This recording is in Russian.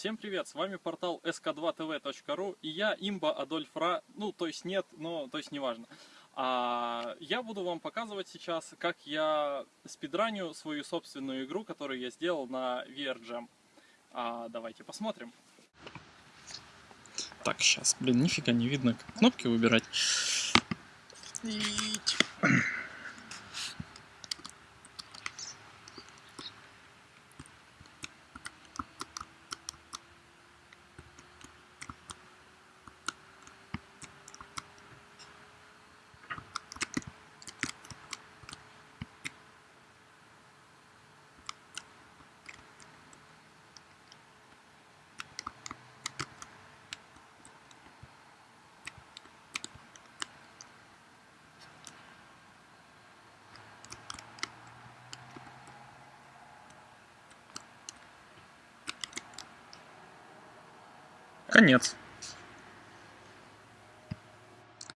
Всем привет, с вами портал sk2tv.ru и я, имба Адольф Ра, ну то есть нет, но то есть неважно. А, я буду вам показывать сейчас, как я спидраню свою собственную игру, которую я сделал на VR Jam. А, давайте посмотрим. Так, сейчас, блин, нифига не видно, как кнопки выбирать. Конец.